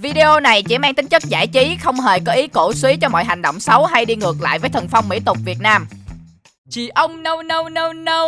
Video này chỉ mang tính chất giải trí, không hề có ý cổ suý cho mọi hành động xấu hay đi ngược lại với thần phong mỹ tục Việt Nam. Chị ông no no no no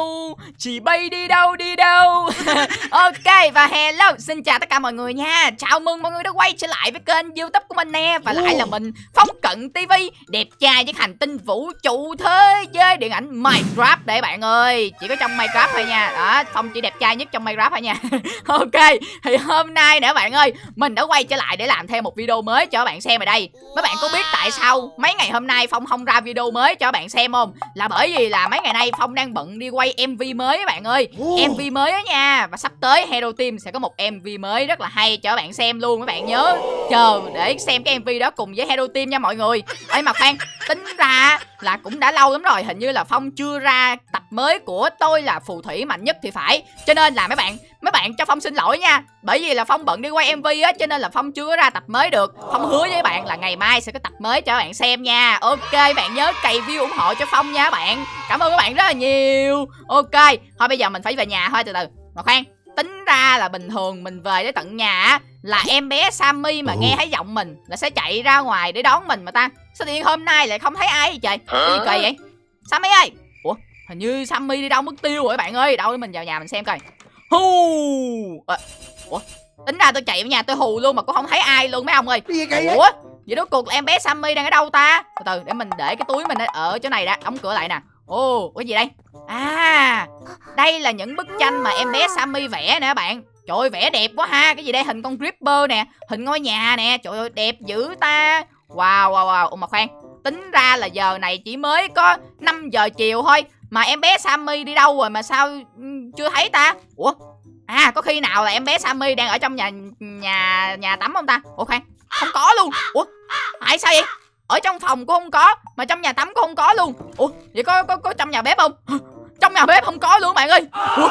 Chị bay đi đâu đi đâu. Ok và hello Xin chào tất cả mọi người nha. Chào mừng mọi người đã quay trở lại với kênh youtube của mình nè. Và lại là mình Phong Cận TV Đẹp trai với hành tinh vũ trụ thế giới điện ảnh Minecraft để bạn ơi. Chỉ có trong Minecraft thôi nha. Đó Phong chỉ đẹp trai nhất trong Minecraft thôi nha. Ok Thì hôm nay nữa bạn ơi Mình đã quay trở lại để làm thêm một video mới cho bạn xem ở đây. Mấy bạn có biết tại sao mấy ngày hôm nay Phong không ra video mới cho bạn xem không? Là bởi vì là mấy ngày nay Phong đang bận đi quay MV mới các bạn ơi. MV mới đó nha. Và sắp tới Hero Team sẽ có một MV mới rất là hay cho các bạn xem luôn các bạn nhớ. Chờ để xem cái MV đó cùng với Hero Team nha mọi người. Ê mà khoan Tính ra là cũng đã lâu lắm rồi, Hình như là Phong chưa ra tập mới của tôi là phù thủy mạnh nhất thì phải. Cho nên là mấy bạn Mấy bạn cho Phong xin lỗi nha. Bởi vì là Phong bận đi quay MV á, Cho nên là Phong chưa ra tập mới được. Phong hứa với bạn là ngày mai sẽ có tập mới cho các bạn xem nha. Ok, bạn nhớ cày view ủng hộ cho Phong nha các bạn. Cảm ơn các bạn rất là nhiều. Ok, Thôi bây giờ mình phải về nhà thôi, từ từ. Mà khoan. Tính ra là bình thường mình về đến tận nhà Là em bé Sammy mà nghe thấy giọng mình Là sẽ chạy ra ngoài để đón mình mà ta. Sao tự nhiên hôm nay lại không thấy ai vậy trời? Gì kỳ vậy? Sammy ơi! Ủa hình như Sammy đi đâu mất tiêu rồi các bạn ơi. Đâu để mình vào nhà mình xem coi. Hù! À, Ủa Tính ra tôi chạy vào nhà tôi hù luôn mà cũng không thấy ai luôn mấy ông ơi? Ủa Vậy đó cuộc là em bé Sammy đang ở đâu ta? Từ từ để mình để cái túi mình ở chỗ này đã Đóng cửa lại nè Ồ, cái gì đây? À Đây là những bức tranh mà em bé Sammy vẽ nè bạn. Trời ơi, vẽ đẹp quá ha. Cái gì đây? Hình con Gripper nè, Hình ngôi nhà nè. Trời ơi, đẹp dữ ta. Wow wow wow. Ủa mà khoan, Tính ra là giờ này chỉ mới có 5 giờ chiều thôi Mà em bé Sammy đi đâu rồi mà sao ừ, chưa thấy ta? Ủa? À có khi nào là em bé Sammy đang ở trong nhà nhà nhà tắm không ta? Ủa khoan, Không có luôn. Ủa? Tại sao vậy? Ở trong phòng cũng không có Mà trong nhà tắm cũng không có luôn. Ủa vậy có có, có trong nhà bếp không? Trong nhà bếp không có luôn bạn ơi. Ủa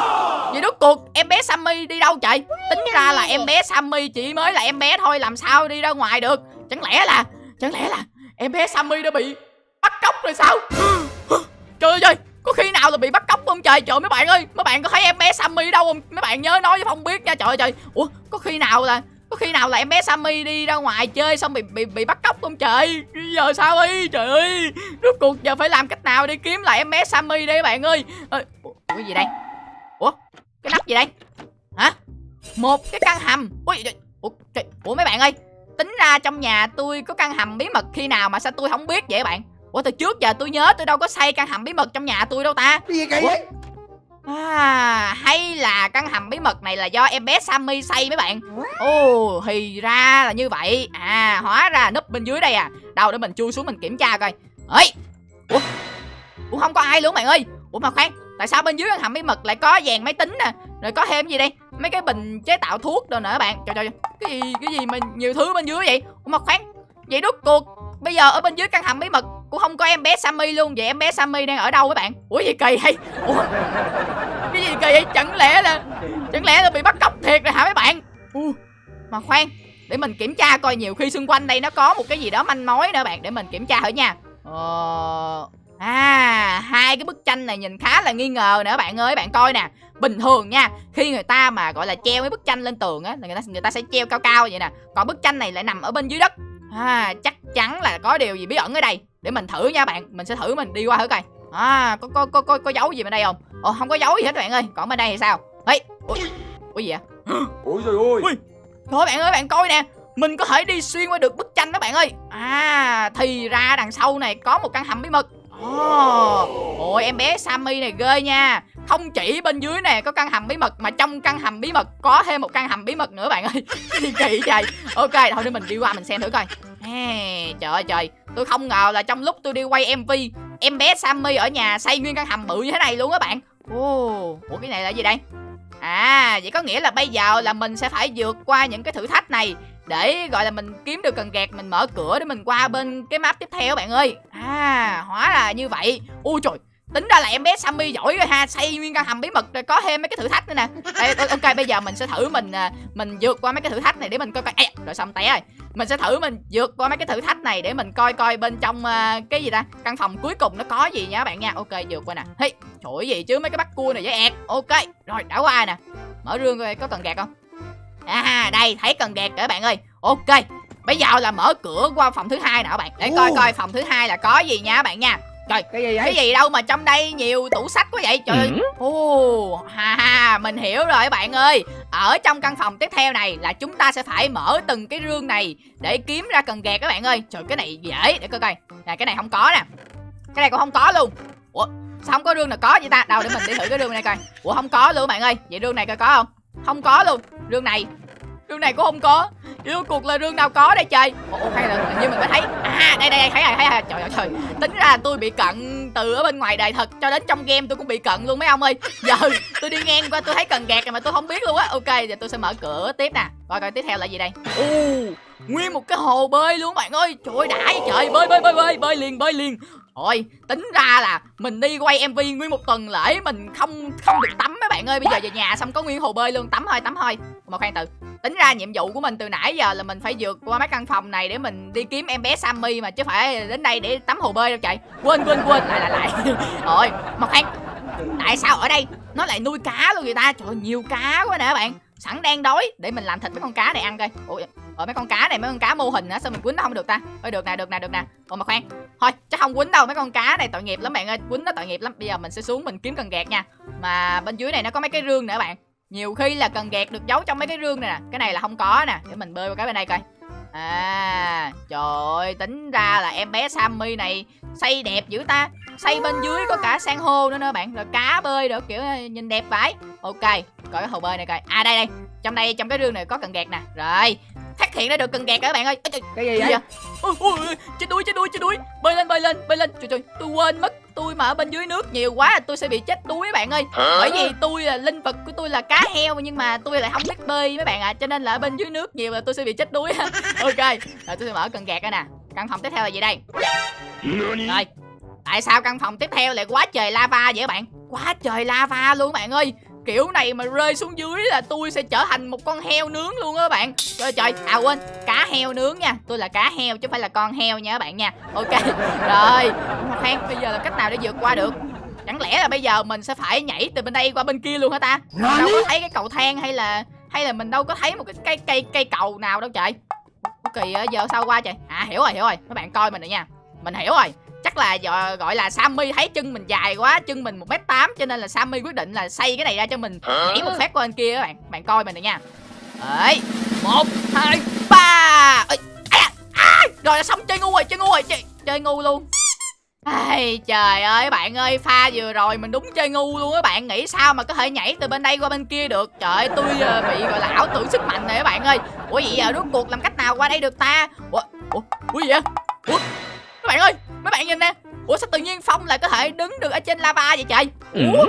vậy rốt cuộc em bé Sammy đi đâu chạy Tính ra là em bé Sammy chỉ mới là em bé thôi Làm sao đi ra ngoài được? Chẳng lẽ là Chẳng lẽ là em bé Sammy đã bị bắt cóc rồi sao? Trời ơi có khi nào là bị bắt cóc không trời. Trời mấy bạn ơi mấy bạn có thấy em bé Sammy đâu không? Mấy bạn nhớ nói với phong biết nha. Trời ơi trời. Ủa có khi nào là có khi nào là em bé Sammy đi ra ngoài chơi xong bị bị bị bắt cóc không trời? Giờ sao đi trời ơi! Rốt cuộc giờ phải làm cách nào để kiếm lại em bé Sammy đây các bạn ơi? Ủa, cái gì đây? Ủa cái nắp gì đây? Hả? Một cái căn hầm. Ui ủa, trời, ủa mấy bạn ơi tính ra trong nhà tôi có căn hầm bí mật khi nào mà sao tôi không biết vậy các bạn? Ủa từ trước giờ tôi nhớ tôi đâu có xây căn hầm bí mật trong nhà tôi đâu ta. Gì vậy? À, hay là căn hầm bí mật này là do em bé Sammy xây mấy bạn? Ồ, thì ra là như vậy. À, hóa ra núp bên dưới đây à. Đâu để mình chui xuống mình kiểm tra coi. Ê, Ủa, Ủa không có ai luôn bạn ơi. Ủa mà khoan, tại sao bên dưới căn hầm bí mật lại có dàn máy tính nè? Rồi có thêm gì đây? Mấy cái bình chế tạo thuốc rồi nữa các bạn Trời trời, cái gì, cái gì mà nhiều thứ bên dưới vậy? Ủa mà khoan, vậy rốt cuộc Bây giờ ở bên dưới căn hầm bí mật cũng không có em bé Sammy luôn. Vậy em bé Sammy đang ở đâu các bạn? Ủa gì kỳ hay Ủa? Cái gì kỳ vậy? Chẳng lẽ là Chẳng lẽ là bị bắt cóc thiệt rồi hả mấy bạn? Ủa, Mà khoan Để mình kiểm tra coi nhiều khi xung quanh đây nó có một cái gì đó manh mối nữa bạn. Để mình kiểm tra thử nha. Ờ... À, hai cái bức tranh này nhìn khá là nghi ngờ nè bạn ơi, bạn coi nè. Bình thường nha, khi người ta mà gọi là treo mấy bức tranh lên tường á, là người ta người ta sẽ treo cao cao vậy nè. Còn bức tranh này lại nằm ở bên dưới đất. À, chắc chắn là có điều gì bí ẩn ở đây. Để mình thử nha bạn. Mình sẽ thử mình đi qua thử coi. À, có có có có, có dấu gì bên đây không? Ồ, không có dấu gì hết bạn ơi. Còn bên đây thì sao? Ê, ui, ui gì vậy? Ôi trời ơi. Ui, Thôi bạn ơi, bạn coi nè. Mình có thể đi xuyên qua được bức tranh đó bạn ơi. À, thì ra đằng sau này có một căn hầm bí mật. Ồ, ôi em bé Sammy này ghê nha. Không chỉ bên dưới nè có căn hầm bí mật Mà trong căn hầm bí mật có thêm một căn hầm bí mật nữa bạn ơi. Cái gì kỳ vậy Ok, thôi để mình đi qua mình xem thử coi Trời ơi trời. Tôi không ngờ là trong lúc tôi đi quay MV Em bé Sammy ở nhà xây nguyên căn hầm bự như thế này luôn á bạn. Ồ, Ủa cái này là gì đây? À vậy có nghĩa là bây giờ là mình sẽ phải vượt qua những cái thử thách này Để gọi là mình kiếm được cần gạt Mình mở cửa để mình qua bên cái map tiếp theo bạn ơi. À hóa là như vậy. Ui trời Tính ra là em bé Sammy giỏi rồi ha Xây nguyên căn hầm bí mật rồi có thêm mấy cái thử thách nữa nè. Đây, Ok bây giờ mình sẽ thử mình à, Mình vượt qua mấy cái thử thách này để mình coi coi. À, Rồi xong té rồi. Mình sẽ thử mình vượt qua mấy cái thử thách này Để mình coi coi bên trong uh, cái gì ta? Căn phòng cuối cùng nó có gì nha các bạn nha. Ok vượt qua nè. Hey, trời gì chứ mấy cái bắt cua này với ẹt. Ok rồi đã qua nè? Mở rương coi có cần gạt không? À đây thấy cần gạt các bạn ơi. Ok bây giờ là mở cửa qua phòng thứ hai nè các bạn. Để coi coi phòng thứ hai là có gì nha các bạn nha Trời, cái gì vậy? cái gì đâu mà trong đây nhiều tủ sách quá vậy? Trời ơi. Ồ ha ha mình hiểu rồi các bạn ơi. Ở trong căn phòng tiếp theo này là chúng ta sẽ phải mở từng cái rương này để kiếm ra cần gạt các bạn ơi. Trời cái này dễ để coi coi. Nè cái này không có nè. Cái này cũng không có luôn. Ủa sao không có rương nào có vậy ta? Đâu để mình đi thử cái rương này coi. Ủa không có luôn các bạn ơi. Vậy rương này coi có không? Không có luôn. Rương này rương này cũng không có Yêu cuộc là rương nào có đây trời? Ủa hay là như mình mới thấy. À đây đây, thấy rồi thấy rồi. Trời ơi trời. Tính ra tôi bị cận từ ở bên ngoài đời thật Cho đến trong game tôi cũng bị cận luôn mấy ông ơi. Giờ tôi đi ngang qua tôi thấy cần gạt mà tôi không biết luôn á. Ok giờ tôi sẽ mở cửa tiếp nè. Coi coi tiếp theo là gì đây? Ồ Nguyên một cái hồ bơi luôn bạn ơi. Trời ơi đã vậy trời. Bơi bơi bơi bơi Bơi liền bơi liền. Thôi tính ra là mình đi quay MV nguyên một tuần lễ mình không không được tắm mấy bạn ơi. Bây giờ về nhà xong có nguyên hồ bơi luôn. Tắm thôi tắm thôi. Mà khoan từ. Tính ra nhiệm vụ của mình từ nãy giờ là mình phải vượt qua mấy căn phòng này để mình đi kiếm em bé Sammy mà chứ phải đến đây để tắm hồ bơi đâu chạy quên quên quên. Lại lại lại. Rồi mà khoan. Tại sao ở đây nó lại nuôi cá luôn người ta? Trời ơi, nhiều cá quá nè bạn. Sẵn đang đói để mình làm thịt mấy con cá này ăn coi. Ủa ở mấy con cá này, mấy con cá mô hình á, sao mình quýnh nó không được ta? Ơi được nè được nè được nè. Ủa, mà khoan. Thôi, chắc không quýnh đâu, mấy con cá này tội nghiệp lắm bạn ơi. Quýnh nó tội nghiệp lắm. Bây giờ mình sẽ xuống mình kiếm cần gạt nha. Mà bên dưới này nó có mấy cái rương nữa bạn. Nhiều khi là cần gạt được giấu trong mấy cái rương này nè. Cái này là không có nè. Để mình bơi qua cái bên đây coi. À trời ơi tính ra là em bé sammy này xây đẹp dữ ta. Xây bên dưới có cả san hô nữa nữa bạn. Rồi cá bơi được kiểu nhìn đẹp vãi. Ok, coi cái hồ bơi này coi. À đây đây. Trong đây, trong cái rương này có cần gạt nè. Rồi phát hiện ra được cần gạt các bạn ơi? Ê, trời, cái gì vậy? ôi, ôi, chết đuối chết đuối chết đuối. Bơi lên bơi lên bơi lên. Trời trời tôi quên mất tôi mà ở bên dưới nước nhiều quá tôi sẽ bị chết đuối các bạn ơi. Bởi vì tôi là linh vật của tôi là cá heo nhưng mà tôi lại không biết bơi mấy bạn ạ. À. cho nên là ở bên dưới nước nhiều là tôi sẽ bị chết đuối. Ok rồi tôi sẽ mở cần gạt ra nè. Căn phòng tiếp theo là gì đây? Rồi tại sao căn phòng tiếp theo lại quá trời lava vậy các bạn? Quá trời lava luôn các bạn ơi kiểu này mà rơi xuống dưới là tôi sẽ trở thành một con heo nướng luôn á các bạn. Trời trời à quên cá heo nướng nha. Tôi là cá heo chứ không phải là con heo nha các bạn nha. Ok rồi khoan bây giờ là cách nào để vượt qua được? Chẳng lẽ là bây giờ mình sẽ phải nhảy từ bên đây qua bên kia luôn hả ta? Đâu có thấy cái cầu thang hay là hay là mình đâu có thấy một cái cây cây cây cầu nào đâu trời. Kỳ giờ sao qua trời? À hiểu rồi hiểu rồi. Các bạn coi mình rồi nha. Mình hiểu rồi chắc là gọi là Sammy thấy chân mình dài quá chân mình một m tám cho nên là Sammy quyết định là xây cái này ra cho mình nhảy một phát qua bên kia các bạn. Bạn coi mình này nha. Đấy. Một hai ba. Ê, à, à, rồi xong chơi ngu rồi chơi ngu rồi chơi, chơi ngu luôn. Ai, trời ơi bạn ơi pha vừa rồi mình đúng chơi ngu luôn á bạn. Nghĩ sao mà có thể nhảy từ bên đây qua bên kia được? Trời ơi tôi uh, bị gọi là ảo tưởng sức mạnh này các bạn ơi. Ủa vậy giờ rốt cuộc làm cách nào qua đây được ta? Ủa ủa ủa gì vậy? Ủa các bạn ơi mấy bạn nhìn nè. Ủa sao tự nhiên phong lại có thể đứng được ở trên lava vậy trời? Ủa?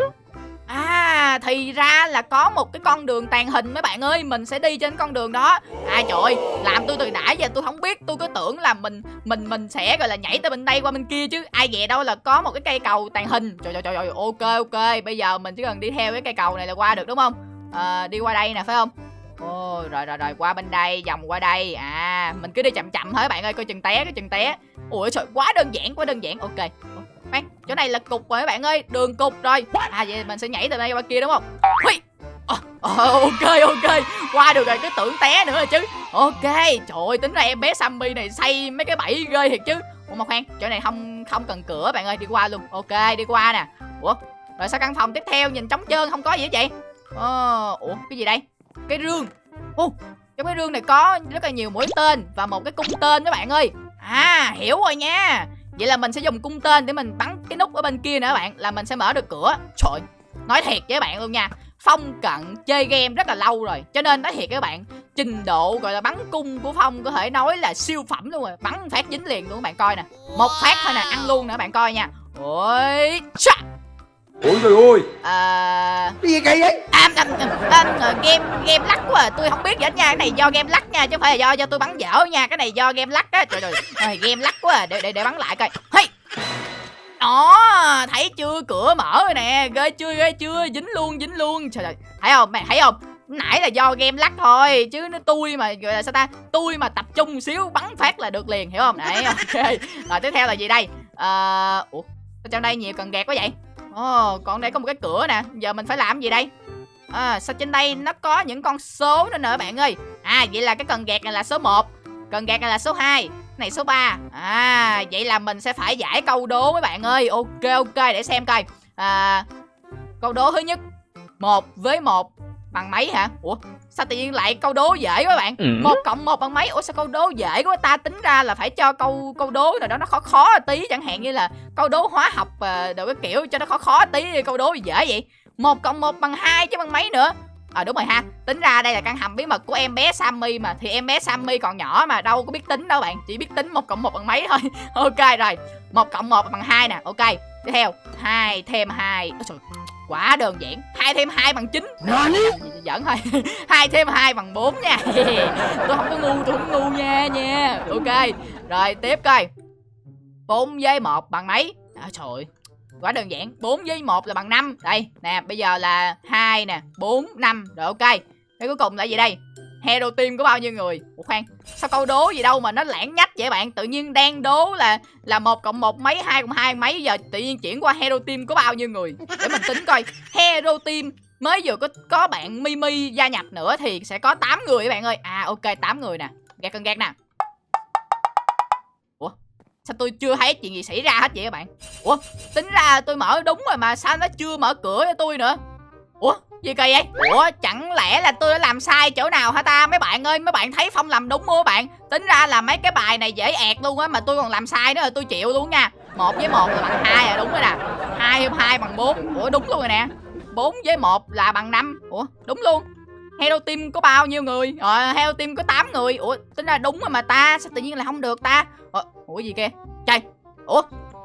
À thì ra là có một cái con đường tàn hình mấy bạn ơi. Mình sẽ đi trên con đường đó. À trời ơi Làm tôi từ nãy giờ tôi không biết. Tôi cứ tưởng là mình mình mình sẽ gọi là nhảy từ bên đây qua bên kia chứ. Ai về đâu là có một cái cây cầu tàn hình. Trời trời trời, trời ok ok. Bây giờ mình chỉ cần đi theo cái cây cầu này là qua được đúng không? À, Đi qua đây nè phải không? Ôi rồi rồi rồi qua bên đây vòng qua đây. À mình cứ đi chậm chậm thôi bạn ơi. Coi chừng té cái chừng té Ủa trời quá đơn giản quá đơn giản. Ok. Khoan, chỗ này là cục rồi các bạn ơi. Đường cục rồi. À vậy mình sẽ nhảy từ đây qua kia đúng không? Hui à, ờ, à, ờ, Ok ok. Qua được rồi cứ tưởng té nữa rồi chứ. Ok. Trời ơi tính ra em bé Sammy này xây mấy cái bẫy ghê thiệt chứ. Ủa mà khoan Chỗ này không không cần cửa bạn ơi. Đi qua luôn. Ok đi qua nè. Ủa Rồi sao căn phòng tiếp theo nhìn trống trơn không có gì hết vậy? Ồ, Ủa cái gì đây? Cái rương. Ô Trong cái rương này có rất là nhiều mũi tên Và một cái cung tên các bạn ơi. À hiểu rồi nha. Vậy là mình sẽ dùng cung tên để mình bắn cái nút ở bên kia nữa các bạn Là mình sẽ mở được cửa. Trời Nói thiệt với các bạn luôn nha. Phong cận chơi game rất là lâu rồi Cho nên nói thiệt với các bạn Trình độ gọi là bắn cung của Phong có thể nói là siêu phẩm luôn rồi Bắn phát dính liền luôn các bạn coi nè. Một phát thôi nè ăn luôn nè các bạn coi nha. Ôi Chà. Ôi trời ơi. À. Cái gì kỳ vậy? À, à, à, à, Game game lắc à. Tôi không biết gì hết nha Cái này do game lắc nha Chứ không phải là do do tôi bắn dở nha Cái này do game lắc á. Trời ơi Game lắc quá à. để, để để bắn lại coi. Hey! Đó thấy chưa? Cửa mở rồi nè ghê chưa ghê chưa? Dính luôn dính luôn. Trời ơi thấy không mày thấy không? Nãy là do game lắc thôi chứ nó tôi mà gọi là sao ta tôi mà tập trung xíu bắn phát là được liền hiểu không? Đấy ok. Rồi tiếp theo là gì đây? À, ủa trong đây nhiều cần gạt quá vậy? Ồ oh, còn đây có một cái cửa nè giờ mình phải làm gì đây à, sao trên đây nó có những con số nữa nè bạn ơi? À vậy là cái cần gạt này là số 1 cần gạt này là số 2 này số 3 à vậy là mình sẽ phải giải câu đố mấy bạn ơi. Ok ok để xem coi. À, câu đố thứ nhất một với một bằng mấy hả? Ủa sao tự nhiên lại câu đố dễ quá bạn? Ừ. một cộng một bằng mấy? Ủa sao câu đố dễ quá? Ta tính ra là phải cho câu câu đố nào đó nó khó khó tí chẳng hạn như là câu đố hóa học à, đồ cái kiểu cho nó khó khó tí câu đố dễ vậy một cộng một bằng hai chứ bằng mấy nữa? À đúng rồi ha. Tính ra đây là căn hầm bí mật của em bé Sammy mà. Thì em bé Sammy còn nhỏ mà đâu có biết tính đâu bạn. Chỉ biết tính một cộng một bằng mấy thôi. Ok rồi. Một cộng một bằng hai nè. Ok tiếp theo. Hai thêm hai. Ôi trời, quá đơn giản. Hai thêm hai bằng chín. Giỡn thôi. Hai thêm hai bằng 4 nha. Tôi không có ngu tôi không ngu nha nha. Ok. Rồi tiếp coi. 4 với 1 bằng mấy? À, trời quá đơn giản. 4 với 1 là bằng 5 đây, nè, bây giờ là 2 nè 4 5 rồi, ok. Cái cuối cùng là gì đây? Hero team có bao nhiêu người? Ủa, khoan, Sao câu đố gì đâu mà nó lãng nhách vậy bạn? Tự nhiên đang đố là Là một cộng một mấy, hai cộng hai mấy. Giờ tự nhiên chuyển qua Hero team có bao nhiêu người? Để mình tính coi. Hero team mới vừa có có bạn Mimi gia nhập nữa thì sẽ có 8 người các bạn ơi. À ok 8 người nè. Gạt cần gạt nè. Sao tôi chưa thấy chuyện gì xảy ra hết vậy các bạn? Ủa? Tính ra tôi mở đúng rồi mà sao nó chưa mở cửa cho tôi nữa? Ủa? Gì kỳ vậy? Ủa chẳng lẽ là tôi đã làm sai chỗ nào hả ta? Mấy bạn ơi, mấy bạn thấy Phong làm đúng không các bạn? Tính ra là mấy cái bài này dễ ẹt luôn á mà tôi còn làm sai nữa rồi tôi chịu luôn nha. một với một là bằng hai à đúng rồi nè. hai thêm hai bằng bốn, Ủa đúng luôn rồi nè. bốn với một là bằng năm, Ủa đúng luôn Hello Team có bao nhiêu người Ờ Hello Team có 8 người Ủa tính ra đúng rồi mà ta Sao tự nhiên lại không được ta Ờ, Ủa gì kia Trời! Ủa?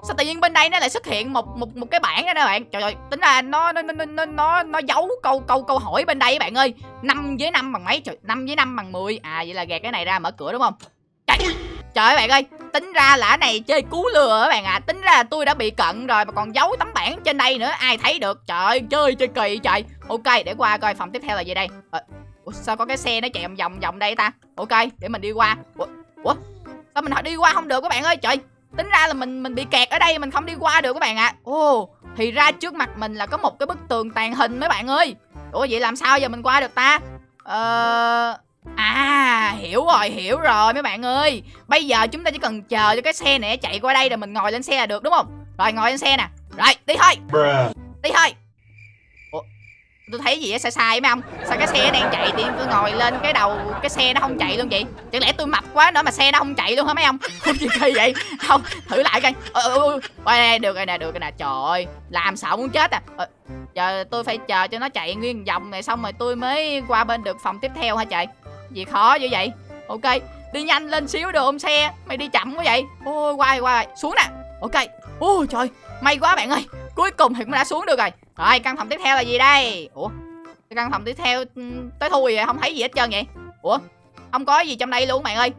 Sao tự nhiên bên đây nó lại xuất hiện một một một cái bảng đó nè bạn? Trời ơi Tính ra nó nó nó nó nó, nó giấu câu câu câu hỏi bên đây bạn ơi. Năm với năm bằng mấy? Trời năm với năm bằng 10 À vậy là gạt cái này ra mở cửa đúng không? Trời! Trời ơi bạn ơi Tính ra là này chơi cú lừa các bạn ạ. À. Tính ra tôi đã bị cận rồi mà còn giấu tấm bảng trên đây nữa. Ai thấy được? Trời ơi chơi chơi kỳ trời. Ok để qua coi phòng tiếp theo là gì đây? À, Ủa, Sao có cái xe nó chạy vòng vòng vòng đây ta? Ok để mình đi qua. Ủa, Ủa? Sao mình đi qua không được các bạn ơi? Trời Tính ra là mình mình bị kẹt ở đây mình không đi qua được các bạn ạ. À. Ồ Thì ra trước mặt mình là có một cái bức tường tàn hình mấy bạn ơi. Ủa vậy làm sao giờ mình qua được ta? Ờ À hiểu rồi hiểu rồi mấy bạn ơi. Bây giờ chúng ta chỉ cần chờ cho cái xe này chạy qua đây Rồi mình ngồi lên xe là được đúng không? Rồi ngồi lên xe nè. Rồi đi thôi. Đi thôi Tôi thấy gì á sai sai mấy ông. Sao cái xe đang chạy thì tôi ngồi lên cái đầu Cái xe nó không chạy luôn vậy? Chẳng lẽ tôi mập quá nữa mà xe nó không chạy luôn hả mấy ông? Không gì kỳ vậy. Không thử lại coi. Ôi ôi ôi Ôi, được rồi nè được rồi nè. Trời ơi Làm sợ muốn chết à. Ờ, Giờ tôi phải chờ cho nó chạy nguyên vòng này Xong rồi tôi mới qua bên được phòng tiếp theo hả trời? Gì khó dữ vậy? Ok đi nhanh lên xíu được ôm xe? Mày đi chậm quá vậy. Ôi quay quay. Xuống nè. Ok. Ôi trời may quá bạn ơi cuối cùng thì cũng đã xuống được rồi. Rồi căn phòng tiếp theo là gì đây? Ủa căn phòng tiếp theo ừ, tới thui vậy không thấy gì hết trơn vậy? Ủa không có gì trong đây luôn bạn ơi.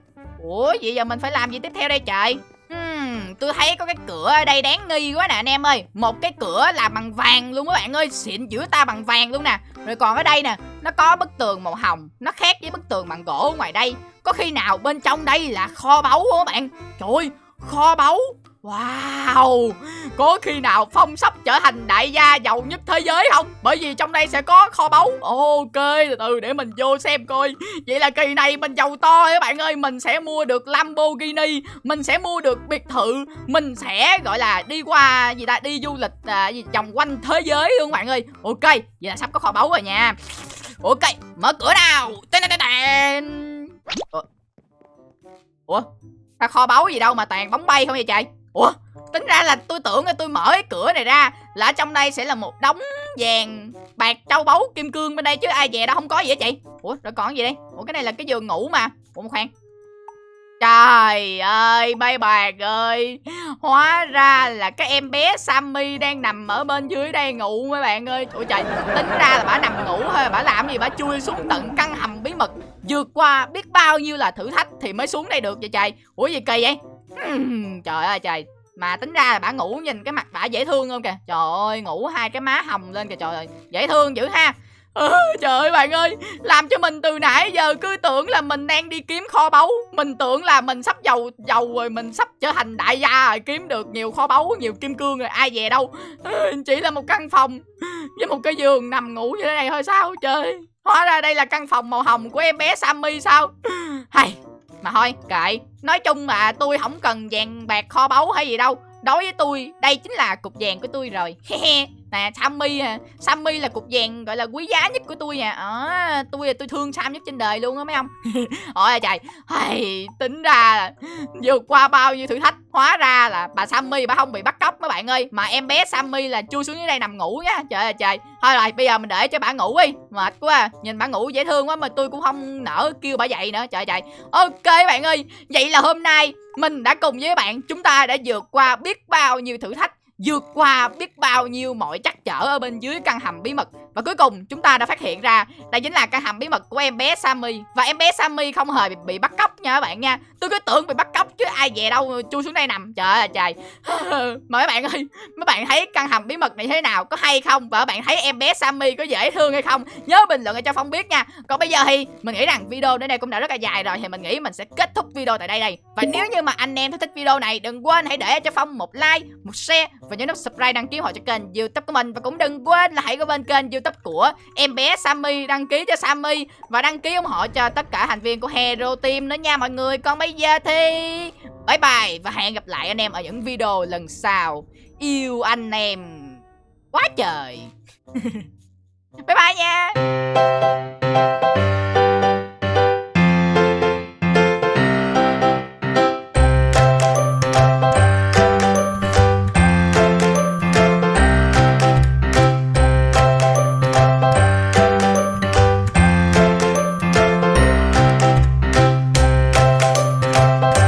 Ủa vậy giờ mình phải làm gì tiếp theo đây trời? Hmm, tôi thấy có cái cửa ở đây đáng nghi quá nè anh em ơi. Một cái cửa làm bằng vàng luôn các bạn ơi. Xịn giữa ta bằng vàng luôn nè. Rồi còn ở đây nè Nó có bức tường màu hồng. Nó khác với bức tường bằng gỗ ngoài đây. Có khi nào bên trong đây là kho báu không các bạn? Trời ơi kho báu. Wow Có khi nào Phong sắp trở thành đại gia giàu nhất thế giới không? Bởi vì trong đây sẽ có kho báu. Ok từ từ để mình vô xem coi. Vậy là kỳ này mình giàu to các bạn ơi. Mình sẽ mua được Lamborghini Mình sẽ mua được biệt thự Mình sẽ gọi là đi qua gì ta? Đi du lịch à, gì vòng quanh thế giới luôn các bạn ơi. Ok vậy là sắp có kho báu rồi nha. Ok mở cửa nào. Ủa? Ủa? Sao kho báu gì đâu mà toàn bóng bay không vậy trời? Ủa, Tính ra là tôi tưởng là tôi mở cái cửa này ra Là ở trong đây sẽ là một đống vàng Bạc châu báu kim cương bên đây chứ ai về đâu không có gì hết chị. Ủa, rồi còn gì đây? Ủa, cái này là cái giường ngủ mà. Ủa, một khoan. Trời ơi, bay bạc ơi. Hóa ra là cái em bé Sammy đang nằm ở bên dưới đây ngủ mấy bạn ơi. Ủa trời, Tính ra là bà nằm ngủ thôi, Bà làm gì? Bà chui xuống tận căn hầm bí mật, Vượt qua biết bao nhiêu là thử thách Thì mới xuống đây được vậy trời. Ủa gì kỳ vậy? Trời ơi trời. Mà tính ra là bà ngủ nhìn cái mặt bà dễ thương không kìa. Trời ơi ngủ hai cái má hồng lên kìa trời ơi. Dễ thương dữ ha. Trời ơi bạn ơi làm cho mình từ nãy giờ cứ tưởng là mình đang đi kiếm kho báu. Mình tưởng là mình sắp giàu giàu rồi mình sắp trở thành đại gia rồi kiếm được nhiều kho báu nhiều kim cương rồi ai về đâu. Chỉ là một căn phòng với một cái giường nằm ngủ như thế này thôi sao trời. Hóa ra đây là căn phòng màu hồng của em bé sammy sao? Hay mà thôi, kệ. Nói chung mà tôi không cần vàng bạc kho báu hay gì đâu. Đối với tôi, đây chính là cục vàng của tôi rồi nè sammy à. Sammy là cục vàng gọi là quý giá nhất của tôi nè à, ờ, tôi là tôi thương sam nhất trên đời luôn á mấy ông. Ôi trời. Hay tính ra là vượt qua bao nhiêu thử thách hóa ra là bà sammy bà không bị bắt cóc mấy bạn ơi. Mà em bé sammy là chui xuống dưới đây nằm ngủ nhá. trời ơi trời. Thôi rồi bây giờ mình để cho bà ngủ đi. Mệt quá à. nhìn bà ngủ dễ thương quá mà tôi cũng không nỡ kêu bà dậy nữa. Trời trời. Ok bạn ơi. Vậy là hôm nay mình đã cùng với bạn chúng ta đã vượt qua biết bao nhiêu thử thách vượt qua biết bao nhiêu mọi trắc trở ở bên dưới căn hầm bí mật và cuối cùng chúng ta đã phát hiện ra đây chính là căn hầm bí mật của em bé Sammy. Và em bé Sammy không hề bị, bị bắt cóc nha các bạn nha. Tôi cứ tưởng bị bắt cóc chứ ai về đâu chui xuống đây nằm. Trời ơi trời. Mà mấy bạn ơi mấy bạn thấy căn hầm bí mật này thế nào? Có hay không? Và các bạn thấy em bé Sammy có dễ thương hay không? Nhớ bình luận cho phong biết nha. Còn bây giờ thì mình nghĩ rằng video đến đây cũng đã rất là dài rồi thì mình nghĩ mình sẽ kết thúc video tại đây đây. Và nếu như mà anh em thích video này đừng quên hãy để cho phong một like một share và nhớ nút subscribe đăng ký họ cho kênh youtube của mình. Và cũng đừng quên là hãy có bên kênh youtube youtube của em bé Sammy, đăng ký cho Sammy. Và đăng ký ủng hộ cho tất cả thành viên của Hero Team nữa nha mọi người. Còn bây giờ thì bye bye và hẹn gặp lại anh em ở những video lần sau. Yêu anh em quá trời. Bye bye nha.